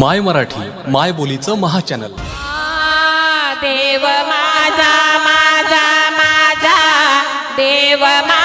माय मराठी माय बोलीचं महाचॅनल. देव माझा माझा माझा देव मा